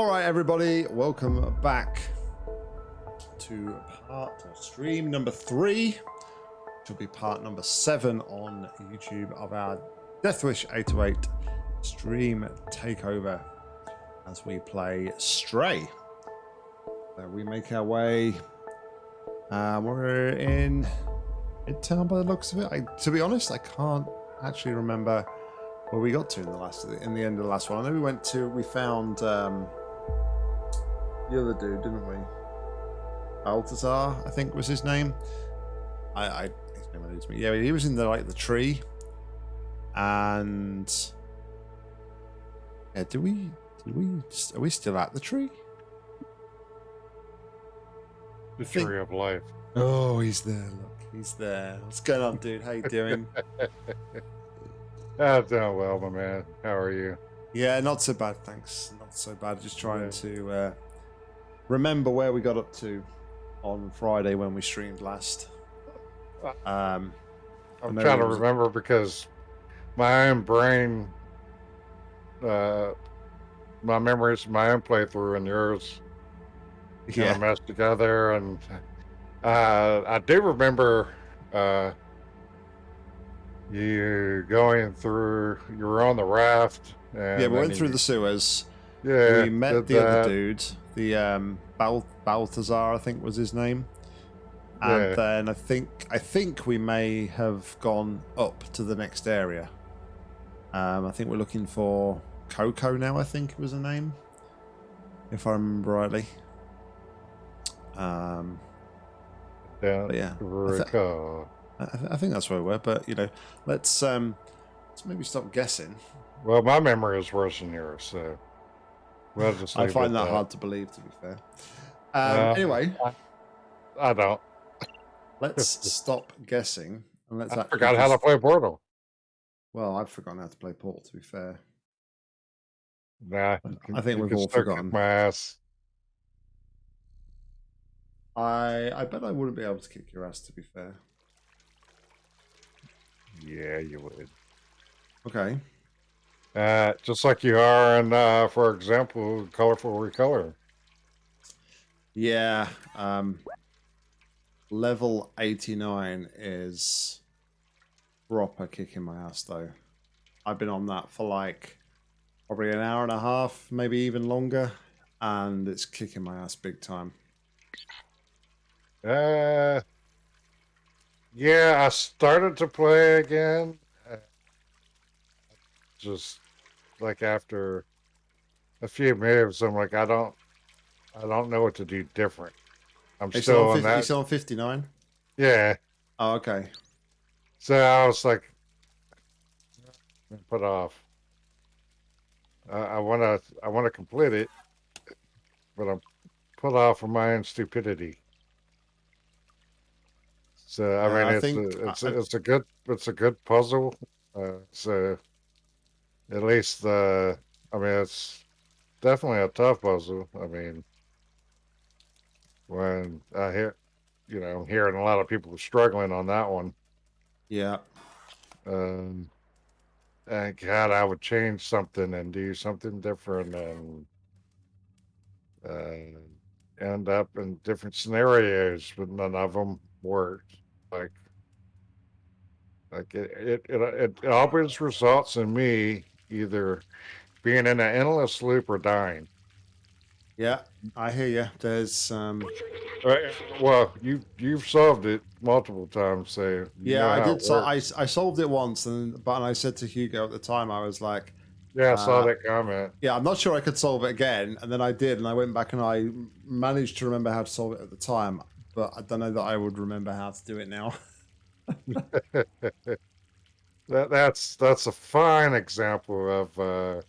All right, everybody, welcome back to part stream number three. Which will be part number seven on YouTube of our Deathwish 808 stream takeover as we play Stray. We make our way. Uh, we're in Midtown by the looks of it. I, to be honest, I can't actually remember where we got to in the last in the end of the last one. I know we went to we found um, the other dude, didn't we? Balthazar, I think was his name. I, I his name eludes me. Yeah, he was in the like the tree, and yeah, do we? Did we? Are we still at the tree? The think- tree of life. Oh, he's there. Look, he's there. What's going on, dude? How you doing? Ah, doing well, my man. How are you? yeah, not so bad, thanks. Not so bad. Just trying Yeah. to uh, remember where we got up to on Friday when we streamed last. Um, I'm trying to remember because my own brain, uh, my memories, my own playthrough, and yours kind yeah, of meshed together. And uh, I do remember uh, you going through. You were on the raft. And yeah, we went through you- the sewers. Yeah, we met the other that. dude, the um, Bal- Balthazar, I think was his name. And Yeah. then I think I think we may have gone up to the next area. Um, I think we're looking for Coco now. I think was the name, if I remember rightly. Um, yeah, I I, th- I think that's where we were. But you know, let's um, let's maybe stop guessing. Well, my memory is worse than yours, so we'll I find at that hard to believe, to be fair. Um, Uh, anyway, I don't. let's stop guessing and let's. I forgot how to play Portal. Well, I've forgotten how to play Portal. To be fair, Nah, I- I think we've all forgotten. My ass. I I bet I wouldn't be able to kick your ass. To be fair. Yeah, you would. Okay. Uh, just like you are in, uh, for example, Colorful Recolor. Yeah. Um. Level eighty nine is proper kicking my ass though. I've been on that for like probably an hour and a half, maybe even longer, and it's kicking my ass big time. Uh, yeah, I started to play again. uh, Just like after a few moves, I'm like, I don't, I don't know what to do different. I'm It's still on on 50, that. it's on fifty nine. Yeah. Oh, okay. So I was like, put off. Uh, I want to, I want to complete it, but I'm put off for my own stupidity. So I Yeah, mean, I it's think a, it's I- it's a good, it's a good puzzle. Uh, so at least the, I mean, it's definitely a tough puzzle. I mean, when I hear, you know, hearing a lot of people struggling on that one. Yeah. Um, and God, I would change something and do something different and uh, end up in different scenarios, but none of them worked. Like, like it, it, it, it, it always results in me either being in an endless loop or dying. Yeah. I hear you. There's um. Uh, well, you you've solved it multiple times, so Yeah, I did. So. I I solved it once, and but and I said to Hugo at the time, I was like, yeah, I saw uh, that comment. "Yeah, I'm not sure I could solve it again." And then I did, and I went back and I managed to remember how to solve it at the time, but I don't know that I would remember how to do it now. That that's that's a fine example of uh,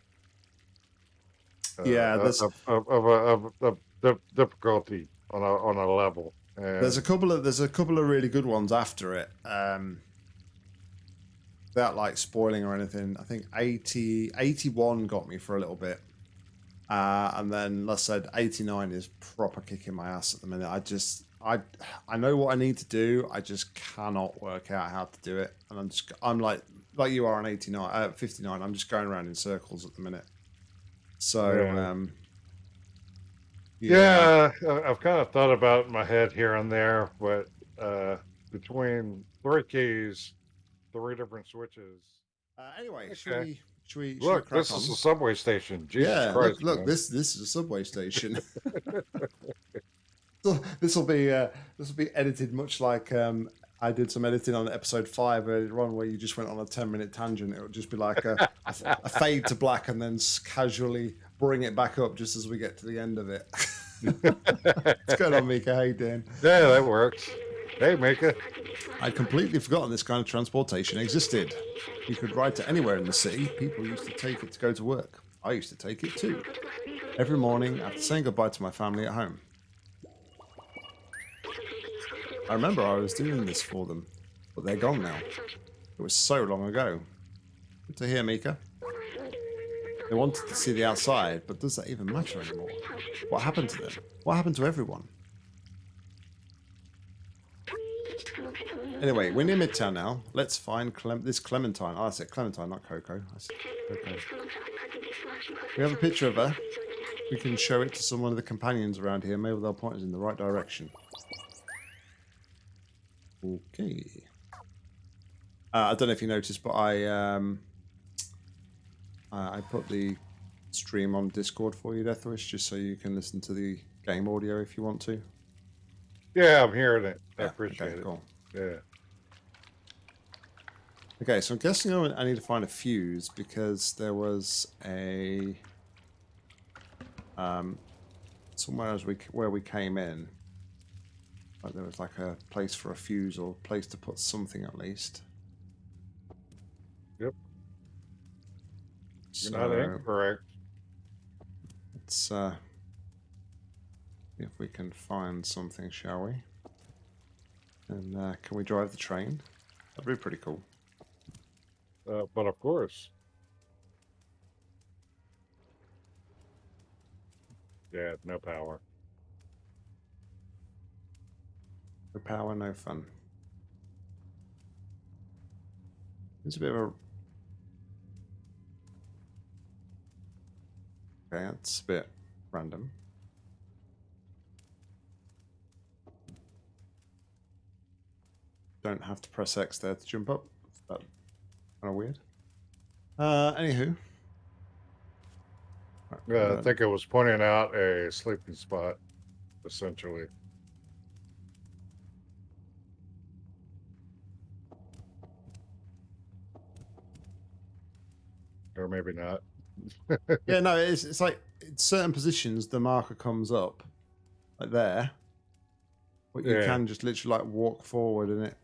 Yeah, uh, of, of, of, a- of, of, dif- difficulty on a on a level. And There's a couple of there's a couple of really good ones after it. Um, without like spoiling or anything, I think 80, 81 got me for a little bit. Uh, and then, let's said, 89 is proper kicking my ass at the minute. I just, I, I know what I need to do. I just cannot work out how to do it. And I'm just, I'm like, like you are on 89, uh, 59. I'm just going around in circles at the minute. So, Yeah. um, Yeah, I- I've kind of thought about my head here and there, but uh, between three keys, three different switches. Uh, anyway, should Okay. we? Should we? should Look, this on? is a subway station. Jesus yeah, Christ! look, look this this is a subway station. so this will be uh, this will be edited much like um, I did some editing on episode five earlier on, where you just went on a ten minute tangent. It would just be like a, a, a fade to black, and then casually bring it back up just as we get to the end of it. What's going on, Mika? How you doing? Yeah, that works. Hey, Mika. I'd completely forgotten this kind of transportation existed. You could ride to anywhere in the city. People used to take it to go to work. I used to take it too. Every morning after saying goodbye to my family at home. I remember I was doing this for them, but they're gone now. It was so long ago. Good to hear, Mika. They wanted to see the outside, but does that even matter anymore? What happened to them? What happened to everyone? Anyway, we're near Midtown now. Let's find Clem- this Clementine. Oh, I said Clementine, not Coco. I said Coco. We have a picture of her. We can show it to some one of the companions around here. Maybe they'll point us in the right direction. Okay. Uh, I don't know if you noticed, but I um, I put the stream on Discord for you, Deathwish, just so you can listen to the game audio if you want to. Yeah, I'm hearing it. I Yeah, appreciate okay, it. Cool. Yeah. Okay, so I'm guessing I I need to find a fuse because there was a um somewhere as we where we came in. Like there was like a place for a fuse or a place to put something at least. Yep. You're So not incorrect. let's uh, see if we can find something, shall we? And uh, can we drive the train? That'd be pretty cool. Uh, but of course. Yeah, no power. No power, no fun. It's a bit of a. Okay, that's a bit random. Don't have to press X there to jump up. That kind of weird. Uh, anywho. Yeah, I think it was pointing out a sleeping spot, essentially. Maybe not. yeah, no, it's it's like in certain positions the marker comes up, like there, but you Yeah. can just literally like walk forward and it.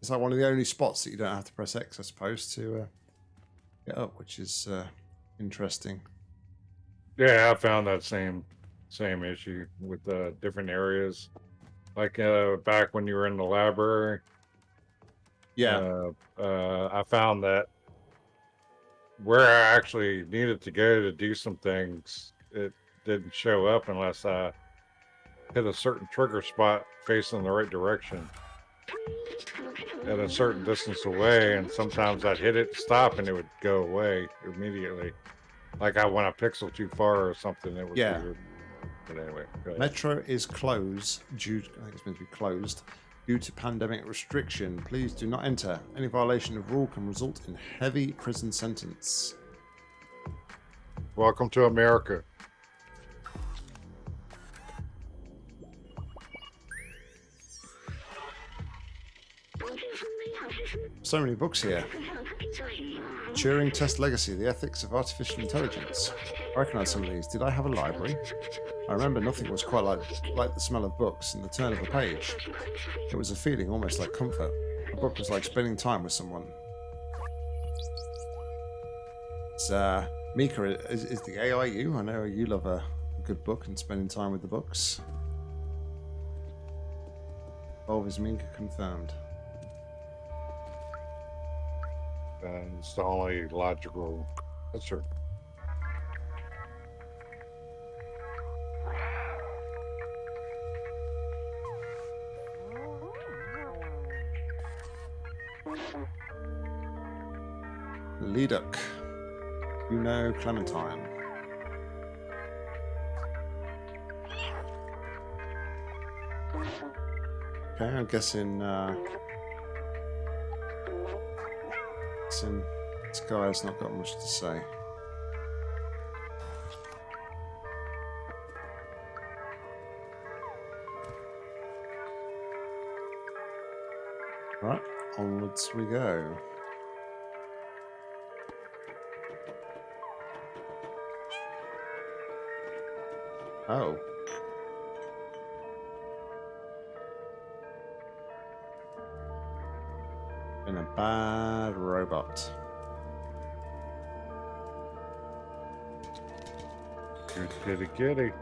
It's like one of the only spots that you don't have to press X, I suppose, to uh, get up, which is uh, interesting. Yeah, I found that same same issue with uh, different areas. Like uh, back when you were in the library, Yeah, uh, uh, I found that where I actually needed to go to do some things, it didn't show up unless I hit a certain trigger spot facing the right direction at a certain distance away. And sometimes I'd hit it, stop, and it would go away immediately. Like I went a pixel too far or something. It was Yeah. weird. But anyway. Metro is closed due. I think it's meant to be closed due to pandemic restriction. Please do not enter. Any violation of rule can result in heavy prison sentence. welcome to America. So many books here. Turing Test Legacy, The Ethics of Artificial Intelligence. I recognise some of these. Did I have a library? I remember nothing was quite like, like the smell of books and the turn of a page. It was a feeling almost like comfort. A book was like spending time with someone. It's, uh, Mika, is, is the AI you? I know you love a good book and spending time with the books. Volv is Mika confirmed. And it's the only logical answer. Leduc. You know Clementine. Okay, I'm guessing, uh, guessing this guy's not got much to say. Onwards we go. Oh. Been a bad robot. Good kitty kitty.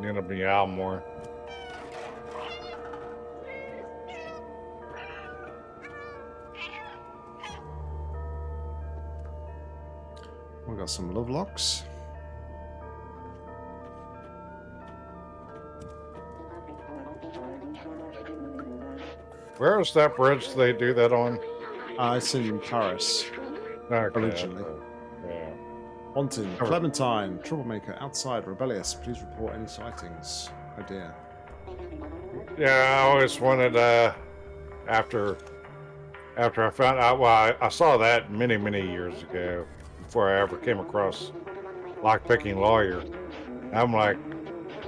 You're gonna meow more. Got some love locks. Where is that bridge they do that on? Uh, it's in Paris. Okay. Originally. Yeah. Clementine, troublemaker, outside, rebellious. Please report any sightings. Oh dear. Yeah, I always wanted uh after after I found out well I, I saw that many, many years ago before I ever came across lockpicking lawyer. I'm like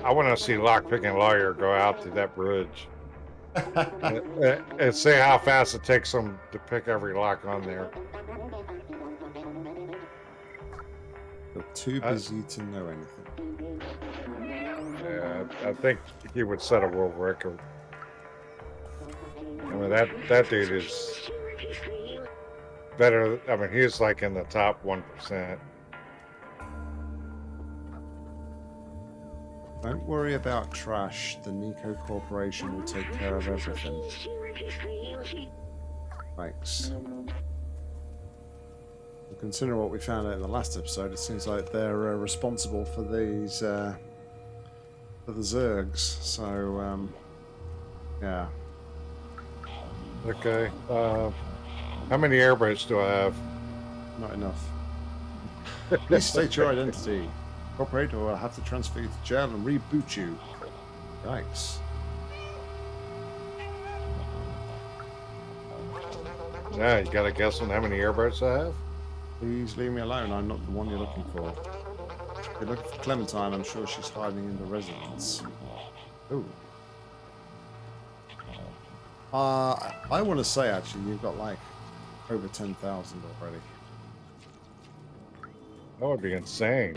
I want to see lockpicking lawyer go out to that bridge and, and- and see how fast it takes them to pick every lock on there. You're too Uh, busy to know anything. Yeah, I think he would set a world record. I mean that that dude is better. I mean he's like in the top one percent. Don't worry about trash. The Nico Corporation will take care of everything. Thanks. Well, Considering what we found out in the last episode, it seems like they're uh, responsible for these uh, for the Zurks. So, um, yeah. Okay. Uh, how many airboats do I have? Not enough. Please state your identity. Corporate, or I'll have to transfer you to jail and reboot you. Yikes. Yeah, you got a guess on how many airboats I have? Please leave me alone. I'm not the one you're looking for. You're looking for Clementine. I'm sure she's hiding in the residence. Ooh. Uh, I want to say actually, you've got like over 10,000 already. That would be insane.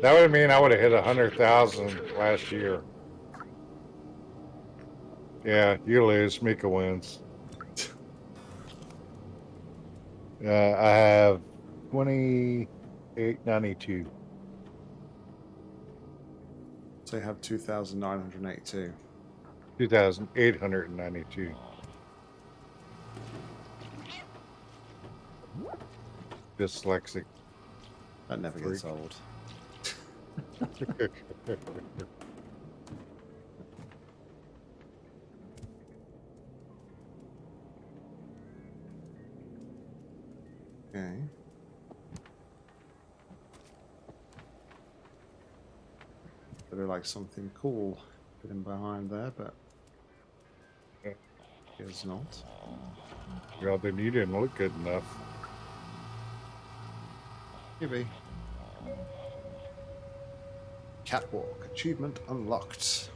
That would mean I would have hit a hundred thousand last year. Yeah, you lose. Mika wins. Uh, I have twenty-eight ninety-two. So you have 2,982. 2,892. Dyslexic. That never gets old. Okay. Better like something cool hidden behind there, but Yeah. guess not. well, then you didn't look good enough. Maybe. Catwalk achievement unlocked.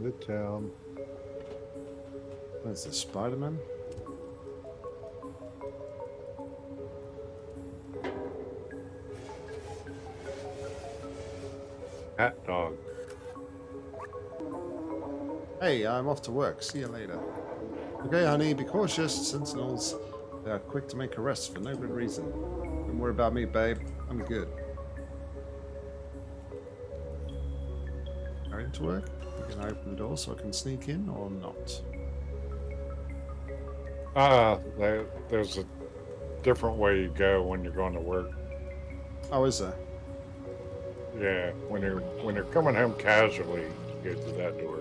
Midtown. Where's the Spider-Man? Hat dog. Hey, I'm off to work. See you later. Okay, honey, be cautious. Sentinels, they are quick to make arrests for no good reason. Don't worry about me, babe. I'm good. Going to work? You can open the door so I can sneak in or not. Ah, there, there's a different way you go when you're going to work. Oh, is there? Yeah, when you're when you're coming home casually, you go through that door.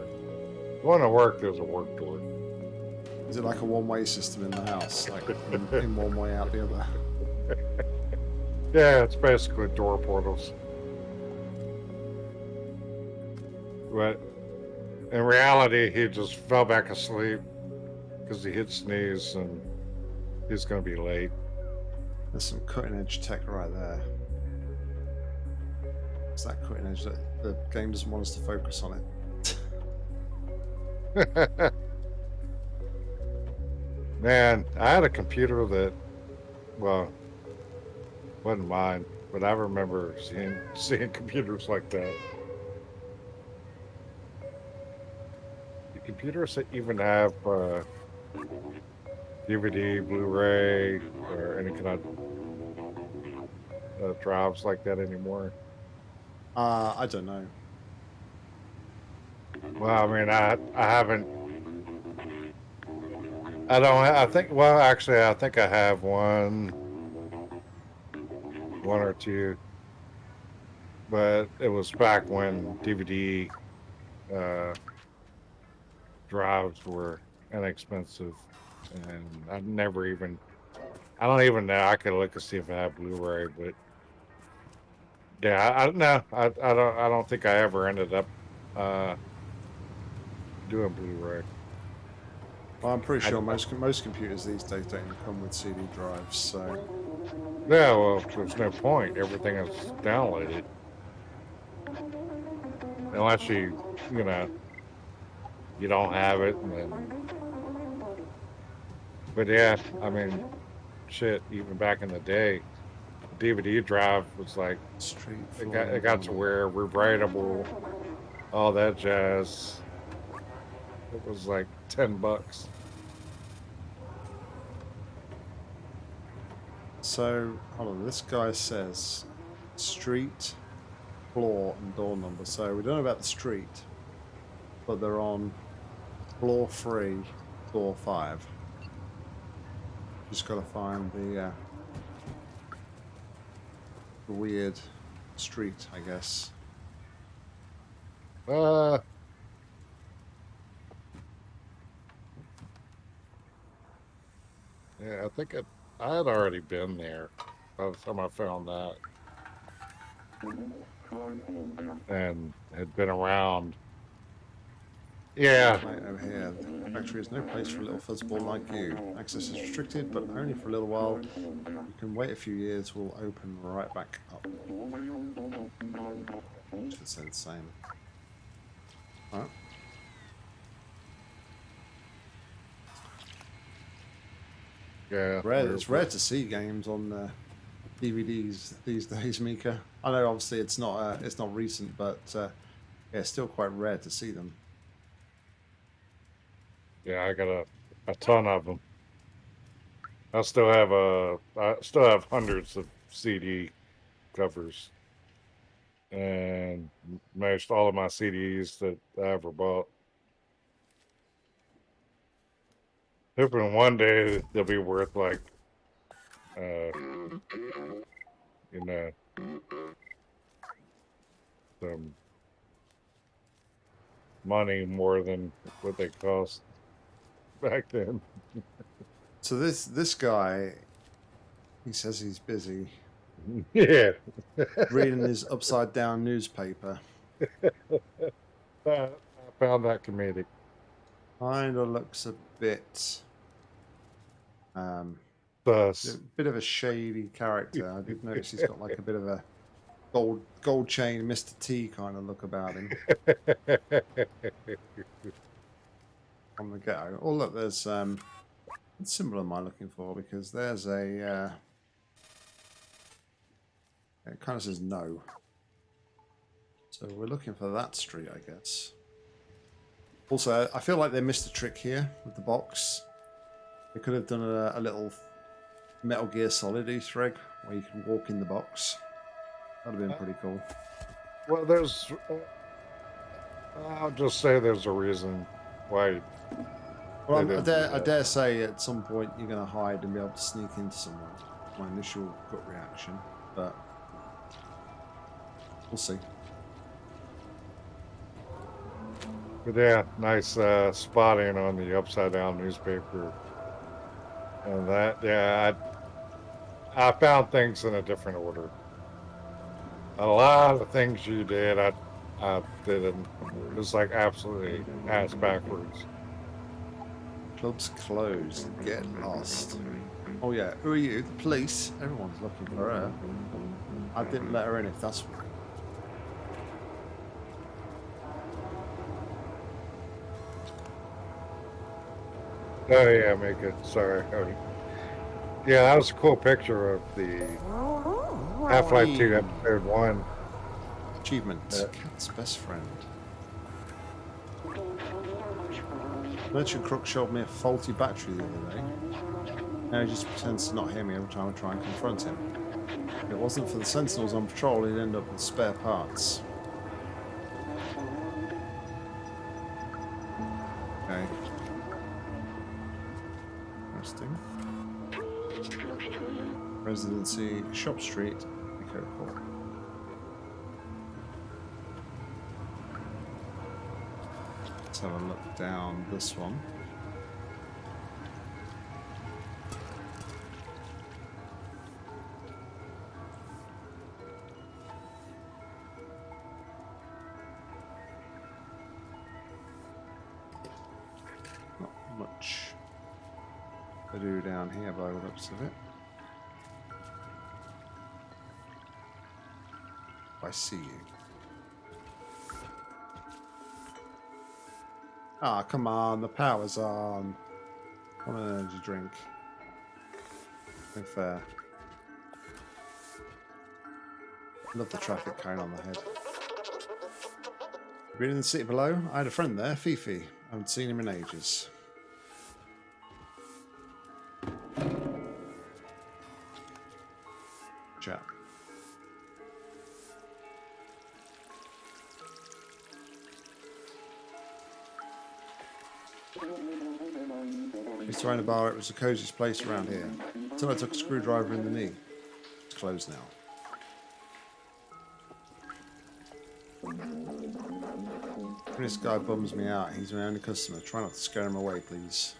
Going to work, there's a work door. Is it like a one-way system in the house? Like in, in one way, out the other? Yeah, it's basically door portals. But in reality, he just fell back asleep because he hit sneeze and he's going to be late. There's some cutting edge tech right there. It's that cutting edge that the game doesn't want us to focus on it. Man, I had a computer that, well, wasn't mine, but I remember seeing seeing computers like that. The computers that even have uh, DVD, Blu-ray, or any kind of uh, drives like that anymore. Uh, I don't know. Well, I mean, I I haven't. I don't. I think. Well, actually, I think I have one, one or two. But it was back when DVD uh, drives were inexpensive, and I never even. I don't even know. I could look and see if I have Blu-ray, but yeah, I, know. I, I don't. I don't think I ever ended up. Uh, doing Blu-ray. Well, I'm pretty sure most most computers these days don't even come with CD drives. So Yeah, well, there's no point. Everything is downloaded. Unless you, you know, you don't have it, and then. But yeah, I mean, shit. Even back in the day, DVD drive was like street. it got it got to where rewritable, all that jazz. It was like ten bucks. So hold on. This guy says street, floor, and door number. So we don't know about the street, but they're on floor three, door five. Just gotta find the uh, the weird street, I guess. Uh. Yeah, I think it, I had already been there by the time I found that. And had been around. Yeah, over here. The factory is no place for a little fuzzball like you. Access is restricted, but only for a little while. You can wait a few years, we'll open right back up. Say the same. Alright. Yeah. Rare, it's rare to see games on uh, DVDs these days, Mika. I know obviously it's not uh, it's not recent, but uh, yeah, it's still quite rare to see them. Yeah, I got a, a ton of them. I still have a, I still have hundreds of CD covers, and most all of my CDs that I ever bought. Hoping one day they'll be worth like, uh, you know, some money more than what they cost back then. So this this guy, he says he's busy yeah, reading his upside down newspaper. I, I found that comedic. Kind of looks a bit, um, a bit of a shady character. I did notice he's got like a bit of a gold gold chain, Mr. T kind of look about him from the go. Oh look, there's um, what symbol am I looking for? Because there's a, uh, it kind of says no. So we're looking for that street, I guess. Also, I feel like they missed a trick here with the box. They could have done a, a little Metal Gear Solid Easter egg where you can walk in the box. That'd have been pretty cool. well, there's. Uh, I'll just say there's a reason why. Well, I dare, I dare say at some point you're going to hide and be able to sneak into someone. My initial gut reaction, but we'll see. But yeah, nice uh, spotting on the upside down newspaper. And that, yeah, I I found things in a different order. A lot of things you did, I, I didn't. It was like absolutely ass backwards. Club's closed. Get lost. Oh yeah, who are you? The police. Everyone's looking for her. I didn't let her in if that's Oh yeah, make it. Sorry. Yeah, that was a cool picture of the Half-Life 2 episode 1. Achievement. Yeah. Cat's best friend. Merchant Crook showed me a faulty battery the other day. Now he just pretends to not hear me every time I try and confront him. If it wasn't for the sentinels on patrol, he'd end up with spare parts. Interesting. Residency, Shop Street, Echo Court. Let's have a look down this one. Of it. I see you. Ah, come on, the power's on. Want an energy drink. No fair. Love the traffic cone on the head. Been in the city below? I had a friend there, Fifi. I haven't seen him in ages. To own a bar, it was the coziest place around here. Until I took a screwdriver in the knee. It's closed now. This guy bums me out. He's my only customer. Try not to scare him away, please.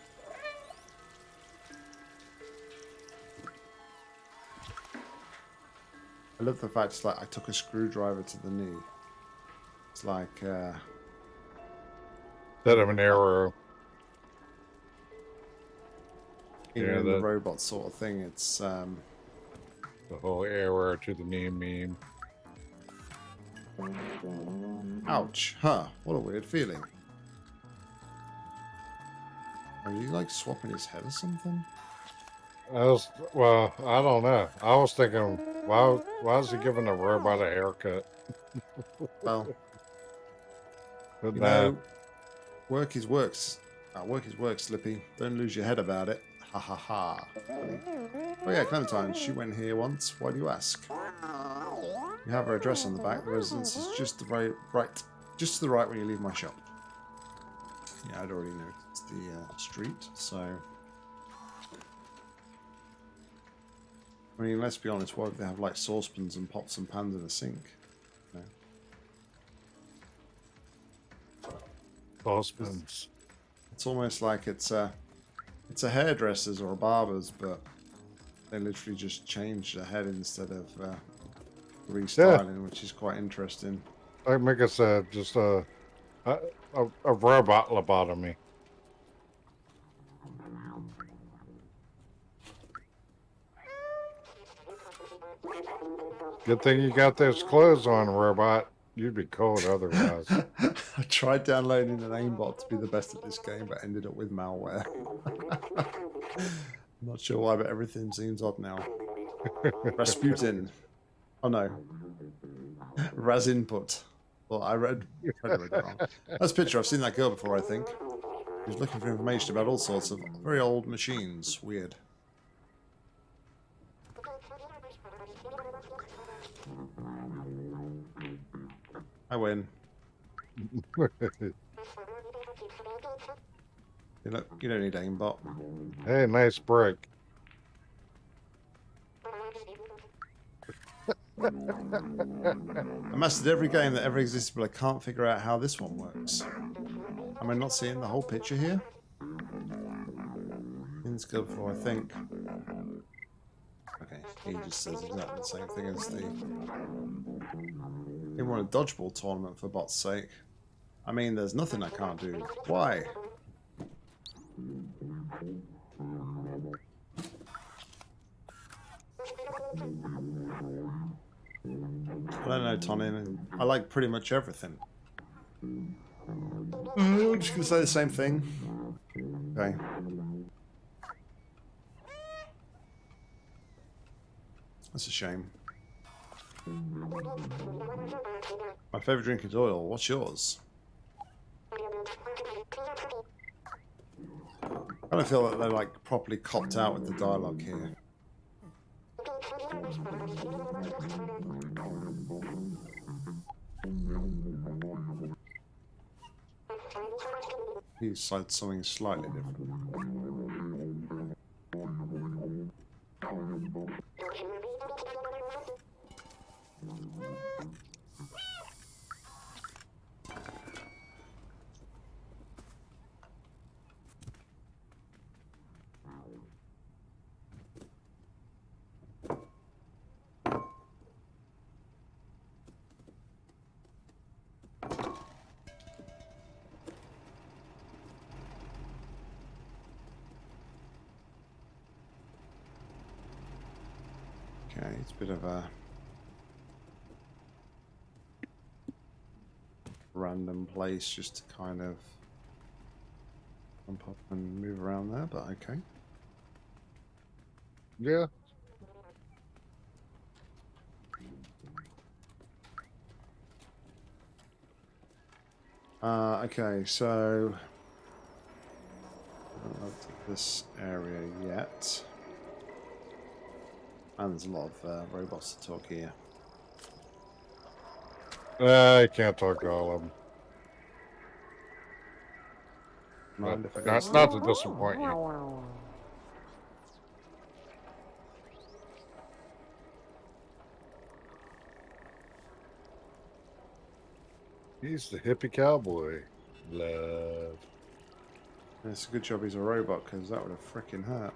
I love the fact it's like I took a screwdriver to the knee. It's like uh, Instead of an arrow. You Yeah, know, the that- robot sort of thing. It's um, The whole arrow to the knee meme. ouch, huh? What a weird feeling. Are you like swapping his head or something? I was well, I don't know. I was thinking, why why is he giving the robot a haircut? Well, But you know, work is works. Uh, work is work, Slippy. Don't lose your head about it. Ha ha ha. Oh yeah, Clementine. She went here once. Why do you ask? You have her address on the back. The residence is just the right, right, just to the right when you leave my shop. Yeah, I'd already noticed the uh, street. So, I mean, let's be honest. Why would they have like saucepans and pots and pans in a sink? No. Postman's. It's almost like it's a, it's a hairdresser's or a barber's, but they literally just changed the head instead of uh, restyling, which is quite interesting. Like Mika said, just a a, a, a robot lobotomy. Good thing you got those clothes on, robot. You'd be cold otherwise. I tried downloading an aimbot to be the best at this game, but ended up with malware. I'm not sure why, but everything seems odd now. Rasputin. Oh no. Raz input. Well, I read, read it wrong. That's a picture. I've seen that girl before, I think. She was looking for information about all sorts of very old machines. Weird. I win. You look, you don't need aimbot. hey, nice break. I mastered every game that ever existed, but I can't figure out how this one works. Am I not seeing the whole picture here? It's good for, I think. Okay. He just says exactly the same thing as the. He won a dodgeball tournament for bot's sake. I mean, there's nothing I can't do. Why? I don't know, Tony. I like pretty much everything. I'm just gonna say the same thing. Okay. That's a shame. My favorite drink is oil. What's yours? I don't feel that they're like properly copped out with the dialogue here. He said something slightly different. Place just to kind of jump up and move around there, but okay. Yeah. Uh, okay, so I haven't looked this area yet. And there's a lot of uh, robots to talk here. Uh, I can't talk to all of them. Mind if I But go not, not to disappoint you. He's the hippie cowboy. Love. It's a good job he's a robot because that would have freaking hurt.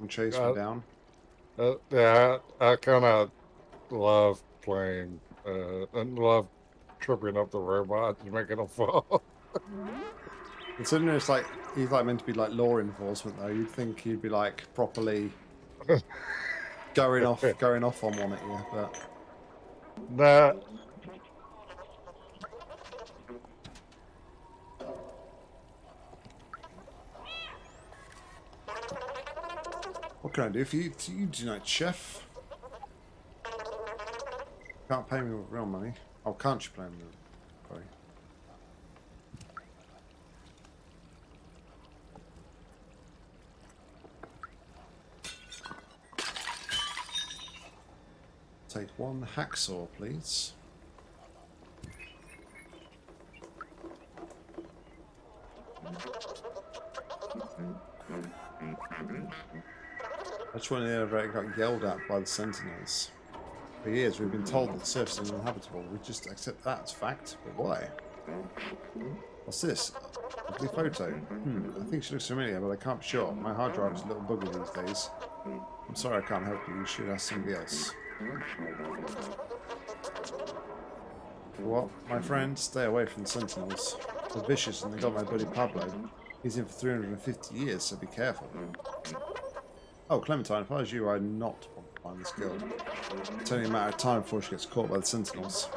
And chase Uh, me down. Uh, yeah, I, I kind of love playing uh, and love tripping up the robots and making them fall. Considering it's like he's like meant to be like law enforcement though, you'd think he'd be like properly going off going off on one at you, but nah, what can I do for you? You tonight, chef? Can't pay me with real money. Oh, can't you pay me? Take one hacksaw, please. That's when elevator got yelled at by the sentinels. For years, we've been told that the surface is uninhabitable. We just accept that as fact. But why? What's this? Ugly photo. Hmm, I think she looks familiar, but I can't be sure. My hard drive is a little buggy these days. I'm sorry I can't help you. You should ask somebody else. What? My friend, stay away from the sentinels. They're vicious and they got my buddy Pablo. He's in for 350 years, so be careful. Oh, Clementine, if I was you, I'd not this girl. It's only a matter of time before she gets caught by the sentinels.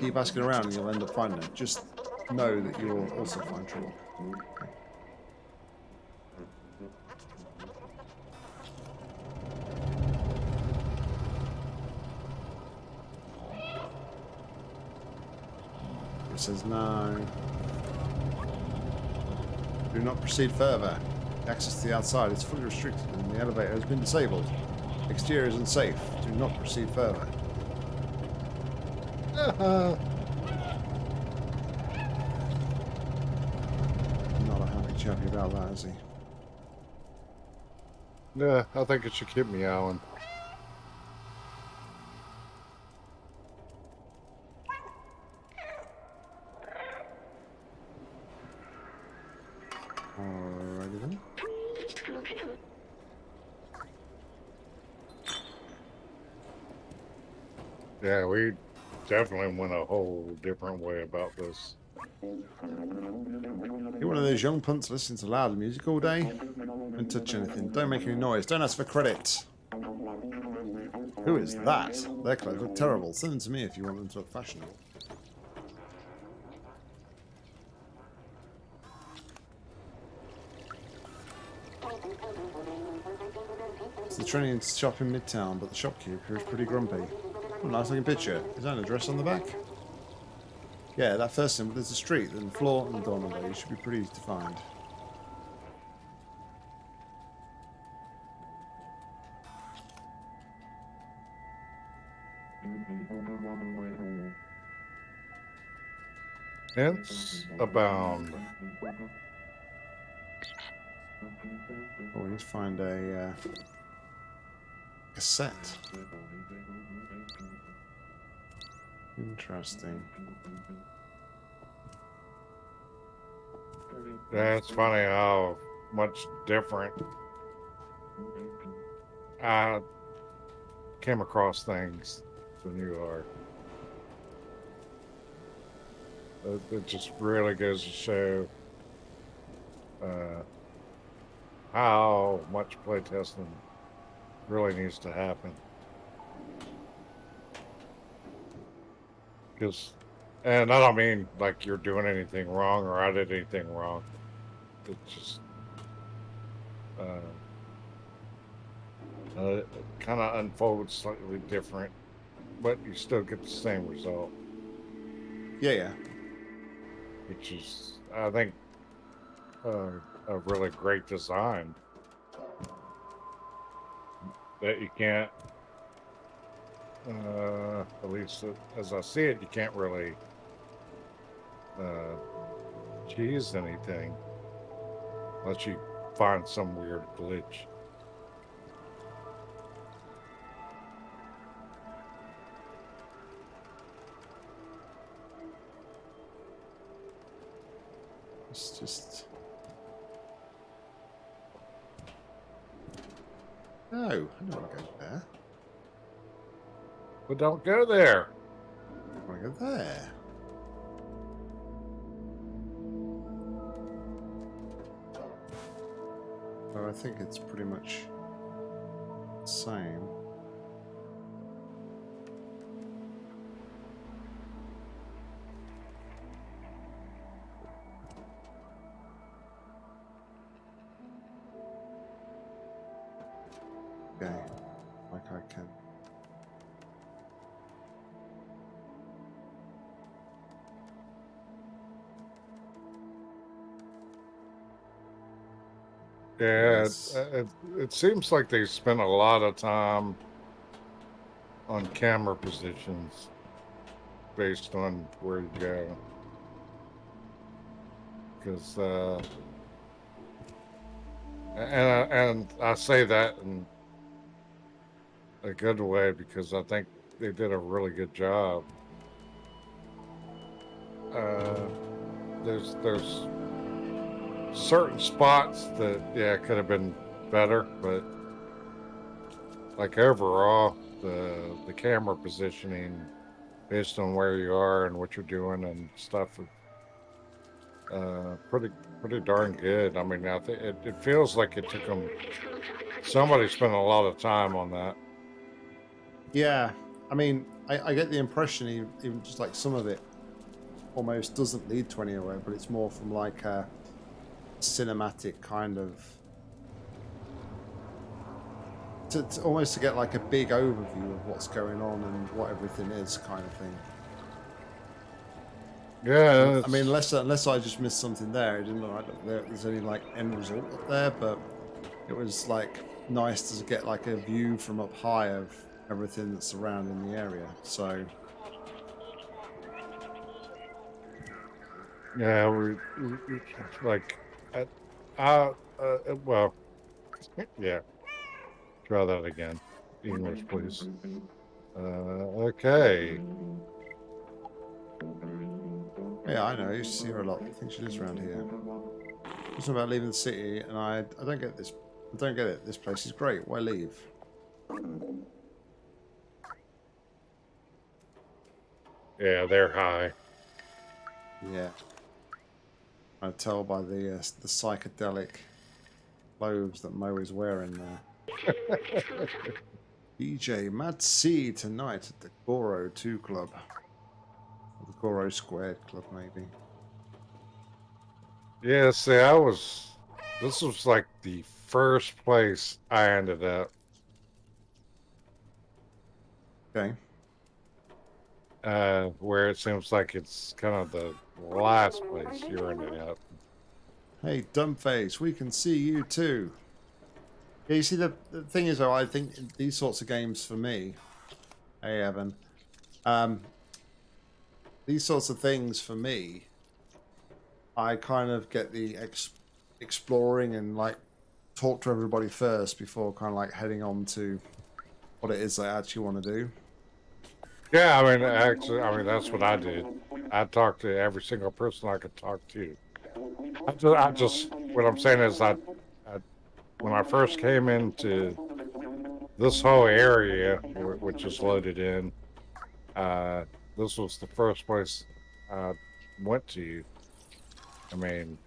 Keep asking around and you'll end up finding her. Just know that you will also find trouble. It says no. Do not proceed further. Access to the outside is fully restricted and the elevator has been disabled. Exterior is unsafe. Do not proceed further. uh, Not a happy chappy about that, is he? yeah, I think it should keep me Alan. Alrighty then. Yeah, we definitely went a whole different way about this. You're one of those young punts listening to loud music all day. Don't touch anything. Don't make any noise. Don't ask for credit. Who is that? Their clothes look terrible. Send them to me if you want them to look fashionable. It's the train shop in Midtown, but the shopkeeper is pretty grumpy. Oh, nice looking picture. Is that an address on the back? Yeah, that first symbol is the street, then the floor and the door number. You should be pretty easy to find. Hence abound. Oh, we need to find a uh, cassette. Interesting. It's funny how much different I came across things than you are. It, it just really goes to show uh, how much playtesting really needs to happen. Because, and I don't mean like you're doing anything wrong or I did anything wrong. It just, uh, uh, kind of unfolds slightly different, but you still get the same result, Yeah, yeah. which is, I think, uh, a really great design that you can't, uh, at least as I see it, you can't really uh, cheese anything unless you find some weird glitch. It's just. No, I don't want to go there. But don't go there. To go there. Oh, I think it's pretty much the same. Yeah, it, it, it seems like they spent a lot of time on camera positions based on where you go. Because, uh, and I, and I say that in a good way because I think they did a really good job. Uh, there's there's certain spots that yeah could have been better, but like overall the the camera positioning based on where you are and what you're doing and stuff uh pretty pretty darn good. I mean i think it, it feels like it took them somebody spent a lot of time on that. Yeah, I mean, I, I get the impression even, even just like some of it almost doesn't lead to anywhere, but it's more from like a cinematic kind of to, to almost to get like a big overview of what's going on and what everything is, kind of thing. yeah I mean, unless unless I just missed something there, it didn't look like there, there's any like end result up there, but it was like nice to get like a view from up high of everything that's surrounding the area. So yeah we, we, we like uh, uh, uh well yeah try that again english please uh okay yeah, I know. I used to see her a lot. I think she lives around here. Talking about leaving the city, and I, I don't get this. I don't get it. This place is great. Why leave? Yeah, they're high. Yeah. Tell by the uh, the psychedelic clothes that Mo is wearing there. DJ Mad C tonight at the Goro 2 Club. Or the Goro Squared Club, maybe. Yeah, see, I was. This was like the first place I ended up. Okay. Uh, where it seems like it's kind of the last place you ended up. Hey, Dumbface, we can see you too. Yeah, you see, the, the thing is, though, I think these sorts of games for me, hey, Evan, um, these sorts of things for me, I kind of get the ex- exploring and like talk to everybody first before kind of like heading on to what it is I actually want to do. Yeah, I mean, actually, I mean that's what I did. I talked to every single person I could talk to. I just, I just what I'm saying is, I, I when I first came into this whole area, which is loaded in, uh, this was the first place I went to. I mean,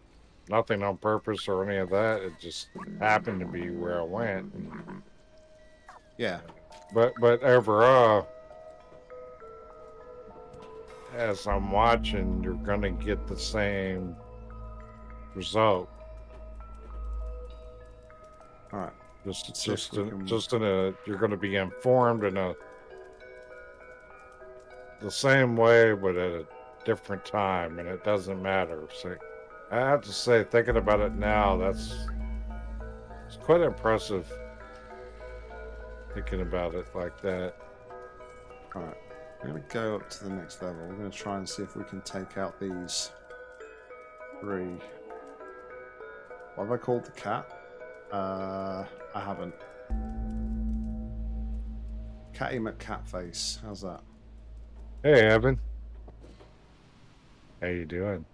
nothing on purpose or any of that. It just happened to be where I went. Yeah, But but overall, as I'm watching, you're gonna get the same result. all right. Just Let's see if just in, can- just in a you're gonna be informed in a the same way, but at a different time, and it doesn't matter. So I have to say, thinking about it now, that's it's quite impressive. Thinking about it like that. All right. We're going to go up to the next level. We're going to try and see if we can take out these three. What have I called the cat? Uh, I haven't. Catty McCatface. How's that? Hey, Evan. How you doing?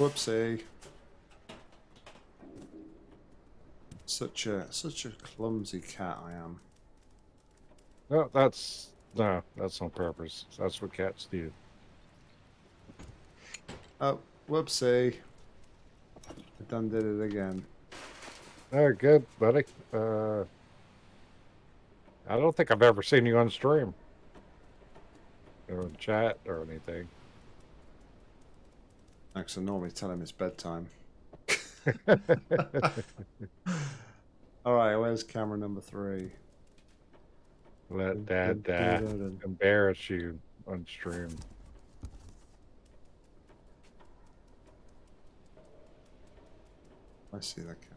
Whoopsie. Such a such a clumsy cat I am. No, that's no, that's on purpose. That's what cats do. Oh, whoopsie. I done did it again. Oh, good, buddy. Uh, I don't think I've ever seen you on stream or in chat or anything. Actually, I normally tell him it's bedtime. All right, where's camera number three? Let Dad uh, embarrass you on stream. I see that cat.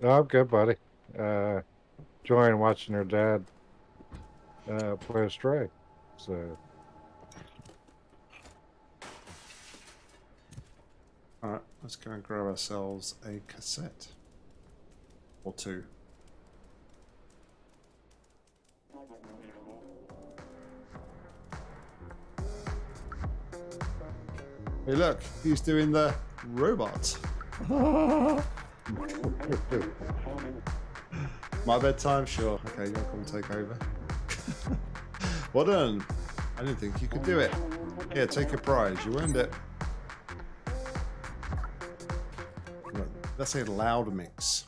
No, I'm good, buddy. Uh, enjoying watching her dad uh, play a stray. So All right, let's go and grab ourselves a cassette or two. Hey, look, he's doing the robot. My bedtime, sure. Okay, you'll come take over. well done. I didn't think you could do it. Here, take a prize. You earned it. That's a loud mix.